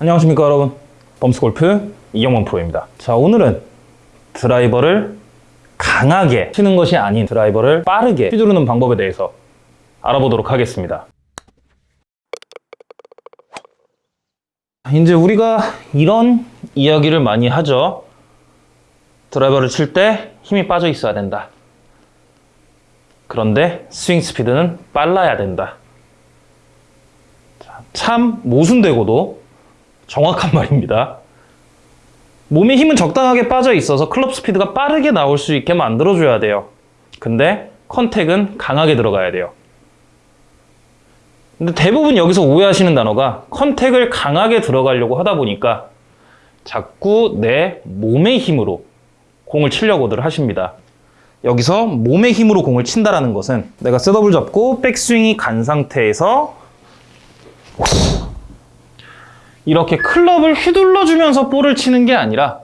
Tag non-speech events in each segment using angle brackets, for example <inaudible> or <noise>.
안녕하십니까 여러분. 범스골프 이경원 프로입니다. 자 오늘은 드라이버를 강하게 치는 것이 아닌 드라이버를 빠르게 휘두르는 방법에 대해서 알아보도록 하겠습니다. 이제 우리가 이런 이야기를 많이 하죠. 드라이버를 칠 때 힘이 빠져 있어야 된다. 그런데 스윙 스피드는 빨라야 된다. 자, 참 모순되고도 정확한 <laughs> 말입니다. 몸에 힘은 적당하게 빠져 있어서 클럽 스피드가 빠르게 나올 수 있게 만들어줘야 돼요. 근데 contact은 강하게 들어가야 돼요. 근데 대부분 여기서 오해하시는 단어가 contact을 강하게 들어가려고 하다 보니까 자꾸 내 몸의 힘으로 공을 치려고들 하십니다. 여기서 몸의 힘으로 공을 친다라는 것은 내가 setup을 잡고 백스윙이 간 상태에서 이렇게 클럽을 휘둘러주면서 볼을 치는 게 아니라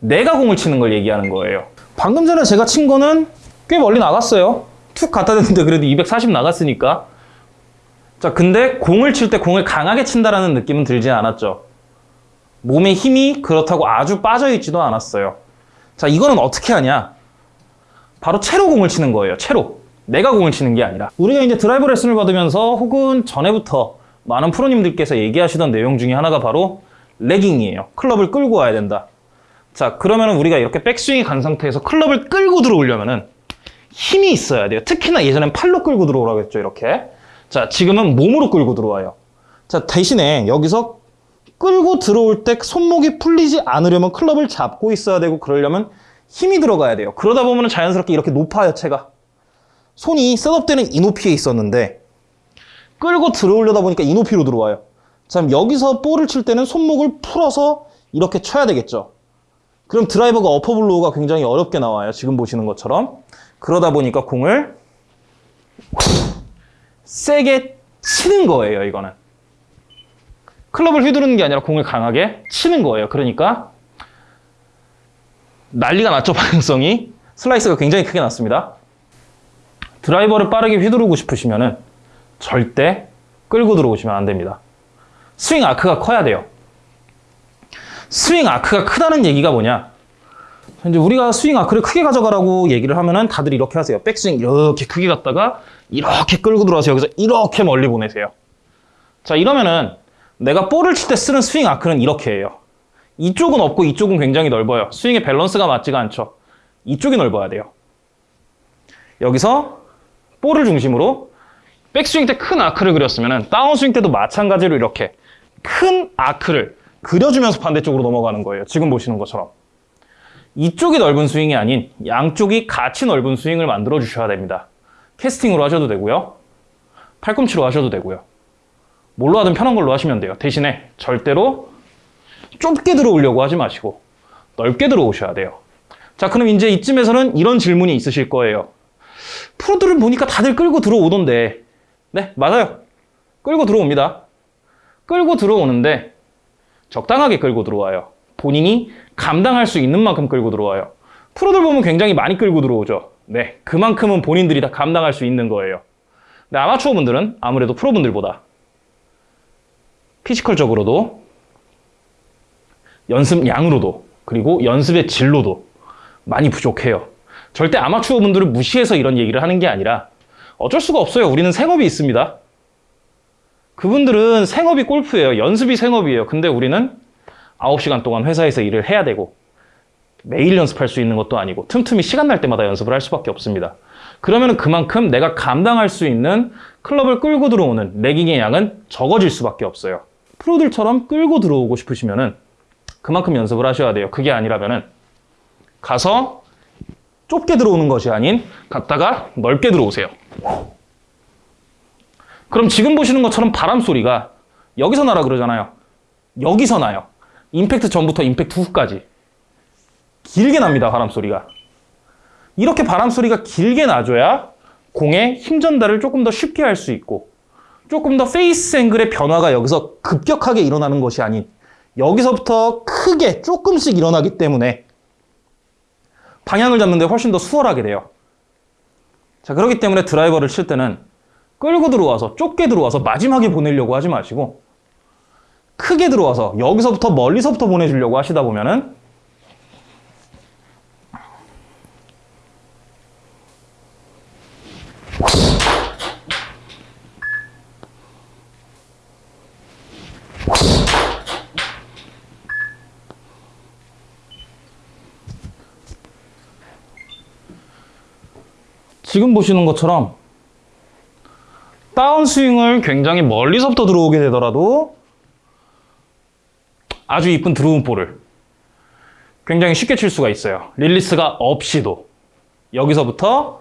내가 공을 치는 걸 얘기하는 거예요. 방금 전에 제가 친 거는 꽤 멀리 나갔어요. 툭 갖다 댔는데 그래도 240 나갔으니까. 자, 근데 공을 칠 때 공을 강하게 친다라는 느낌은 들지 않았죠. 몸에 힘이 그렇다고 아주 빠져있지도 않았어요. 자, 이거는 어떻게 하냐? 바로 채로 공을 치는 거예요. 채로. 내가 공을 치는 게 아니라. 우리가 이제 드라이버 레슨을 받으면서 혹은 전에부터 많은 프로님들께서 얘기하시던 내용 중에 하나가 바로 레깅이에요. 클럽을 끌고 와야 된다. 자, 그러면 우리가 이렇게 백스윙이 간 상태에서 클럽을 끌고 들어오려면은 힘이 있어야 돼요. 특히나 예전엔 팔로 끌고 들어오라고 했죠, 이렇게. 자, 지금은 몸으로 끌고 들어와요. 자, 대신에 여기서 끌고 들어올 때 손목이 풀리지 않으려면 클럽을 잡고 있어야 되고 그러려면 힘이 들어가야 돼요. 그러다 보면 자연스럽게 이렇게 높아요, 채가. 손이 셋업되는 이 높이에 있었는데 끌고 들어오려다 보니까 이 높이로 들어와요. 자, 여기서 볼을 칠 때는 손목을 풀어서 이렇게 쳐야 되겠죠. 그럼 드라이버가 어퍼블로우가 굉장히 어렵게 나와요. 지금 보시는 것처럼. 그러다 보니까 공을 세게 치는 거예요, 이거는. 클럽을 휘두르는 게 아니라 공을 강하게 치는 거예요. 그러니까 난리가 났죠, <laughs> 방향성이. 슬라이스가 굉장히 크게 났습니다. 드라이버를 빠르게 휘두르고 싶으시면은 절대 끌고 들어오시면 안 됩니다. 스윙 아크가 커야 돼요. 스윙 아크가 크다는 얘기가 뭐냐? 이제 우리가 스윙 아크를 크게 가져가라고 얘기를 하면은 다들 이렇게 하세요. 백스윙 이렇게 크게 갔다가 이렇게 끌고 들어와서 여기서 이렇게 멀리 보내세요. 자, 이러면은 내가 볼을 칠 때 쓰는 스윙 아크는 이렇게 해요. 이쪽은 없고 이쪽은 굉장히 넓어요. 스윙의 밸런스가 맞지가 않죠. 이쪽이 넓어야 돼요. 여기서 볼을 중심으로 백스윙 때 큰 아크를 그렸으면 다운스윙 때도 마찬가지로 이렇게 큰 아크를 그려주면서 반대쪽으로 넘어가는 거예요. 지금 보시는 것처럼. 이쪽이 넓은 스윙이 아닌 양쪽이 같이 넓은 스윙을 만들어 주셔야 됩니다. 캐스팅으로 하셔도 되고요. 팔꿈치로 하셔도 되고요. 뭘로 하든 편한 걸로 하시면 돼요. 대신에 절대로 좁게 들어오려고 하지 마시고 넓게 들어오셔야 돼요. 자, 그럼 이제 이쯤에서는 이런 질문이 있으실 거예요. 프로들을 보니까 다들 끌고 들어오던데 네, 맞아요. 끌고 들어옵니다. 끌고 들어오는데 적당하게 끌고 들어와요. 본인이 감당할 수 있는 만큼 끌고 들어와요. 프로들 보면 굉장히 많이 끌고 들어오죠. 네, 그만큼은 본인들이 다 감당할 수 있는 거예요. 근데 아마추어 분들은 아무래도 프로분들보다 physical적으로도 연습 양으로도 그리고 연습의 질로도 많이 부족해요. 절대 아마추어 분들을 무시해서 이런 얘기를 하는 게 아니라 어쩔 수가 없어요. 우리는 생업이 있습니다. 그분들은 생업이 골프예요. 연습이 생업이에요. 근데 우리는 9시간 동안 회사에서 일을 해야 되고 매일 연습할 수 있는 것도 아니고 틈틈이 시간 날 때마다 연습을 할 수밖에 없습니다. 그러면 그만큼 내가 감당할 수 있는 클럽을 끌고 들어오는 레깅의 양은 적어질 수밖에 없어요. 프로들처럼 끌고 들어오고 싶으시면 그만큼 연습을 하셔야 돼요. 그게 아니라면 가서 좁게 들어오는 것이 아닌 갔다가 넓게 들어오세요. 그럼 지금 보시는 것처럼 바람 소리가 여기서 나라 그러잖아요. 여기서 나요. 임팩트 전부터 임팩트 후까지. 길게 납니다, 바람 소리가. 이렇게 바람 소리가 길게 나줘야 공의 힘 전달을 조금 더 쉽게 할 수 있고 조금 더 face angle의 변화가 여기서 급격하게 일어나는 것이 아닌 여기서부터 크게 조금씩 일어나기 때문에 방향을 잡는데 훨씬 더 수월하게 돼요. 자, 그렇기 때문에 드라이버를 칠 때는 끌고 들어와서 좁게 들어와서 마지막에 보내려고 하지 마시고 크게 들어와서 여기서부터 멀리서부터 보내주려고 하시다 보면은 지금 보시는 것처럼 다운스윙을 굉장히 멀리서부터 들어오게 되더라도 아주 이쁜 draw 볼을 굉장히 쉽게 칠 수가 있어요. 릴리스가 없이도 여기서부터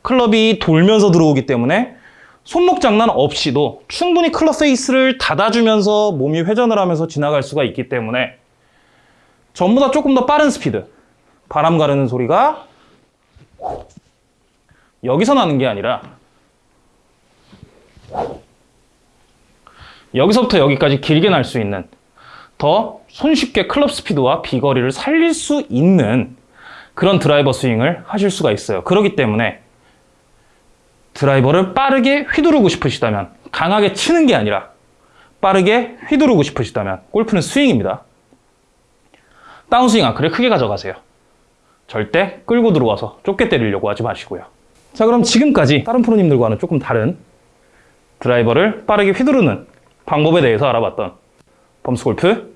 클럽이 돌면서 들어오기 때문에 손목 장난 없이도 충분히 클럽 페이스를 닫아주면서 몸이 회전을 하면서 지나갈 수가 있기 때문에 전부 다 조금 더 빠른 스피드 바람 가르는 소리가 여기서 나는 게 아니라 여기서부터 여기까지 길게 날 수 있는 더 손쉽게 클럽 스피드와 비거리를 살릴 수 있는 그런 드라이버 스윙을 하실 수가 있어요. 그렇기 때문에 드라이버를 빠르게 휘두르고 싶으시다면 강하게 치는 게 아니라 빠르게 휘두르고 싶으시다면 골프는 스윙입니다. 다운스윙 아크를 크게 가져가세요. 절대 끌고 들어와서 좁게 때리려고 하지 마시고요. 자 그럼 지금까지 다른 프로님들과는 조금 다른 드라이버를 빠르게 휘두르는 방법에 대해서 알아봤던 범스골프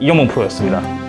이경범 프로였습니다.